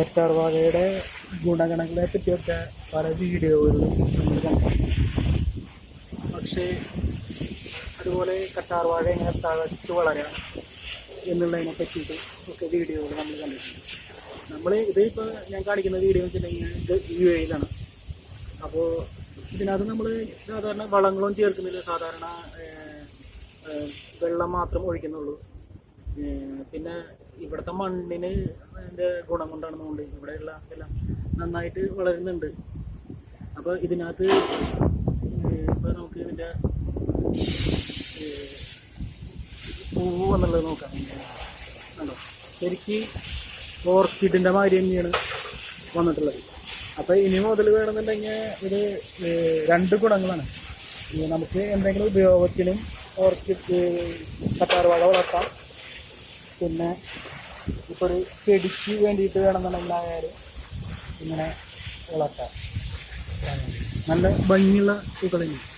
കറ്റാർ വാഴയുടെ ഗുണഗണങ്ങളെ പറ്റിയൊക്കെ പല വീഡിയോകളിലും നമ്മൾ കണ്ടു പക്ഷേ അതുപോലെ കറ്റാർ വാഴ എങ്ങനെ തഴച്ച് വളരാം എന്നുള്ളതിനെ പറ്റിയിട്ട് ഒക്കെ വീഡിയോകൾ നമ്മൾ കണ്ടിട്ടുണ്ട്. നമ്മൾ ഇത് ഇപ്പോൾ ഞാൻ കാണിക്കുന്ന വീഡിയോ എന്ന് വെച്ചിട്ടുണ്ടെങ്കിൽ ഇത് യു എയിലാണ് അപ്പോൾ ഇതിനകത്ത് നമ്മൾ സാധാരണ വളങ്ങളും ചേർക്കുന്നില്ല. സാധാരണ വെള്ളം മാത്രം ഒഴിക്കുന്നുള്ളൂ. പിന്നെ ഇവിടുത്തെ മണ്ണിന് അതിന്റെ ഗുണം കൊണ്ടാണ് കൊണ്ടാണെന്നുകൊണ്ട് ഇവിടെയുള്ള എല്ലാം നന്നായിട്ട് വളരുന്നുണ്ട്. അപ്പോൾ ഇതിനകത്ത് ഇപ്പോൾ നമുക്ക് ഇതിന്റെ ഏഹ്, പൂവ് എന്നുള്ളത് നോക്കാം. കണ്ടോ? ശരിക്ക് ഓർക്കിഡിന്റെ മാതിരി തന്നെയാണ് വന്നിട്ടുള്ളത്. അപ്പോൾ ഇനി മുതൽ വേണമെന്നുണ്ടെങ്കിൽ ഇത് രണ്ട് ഗുണങ്ങളാണ്. നമുക്ക് എന്തെങ്കിലും ഉപയോഗത്തിനും ഓർക്കിഡ് കറ്റാർവാഴ വളർത്താം. പിന്നെ ഇപ്പോൾ ഒരു ചെടിക്ക് വേണ്ടിയിട്ട് വേണമെന്നുണ്ടെങ്കിൽ ആയാലും ഇങ്ങനെ വളർത്താം. നല്ല ഭംഗിയുള്ള തന്നെയാണ്.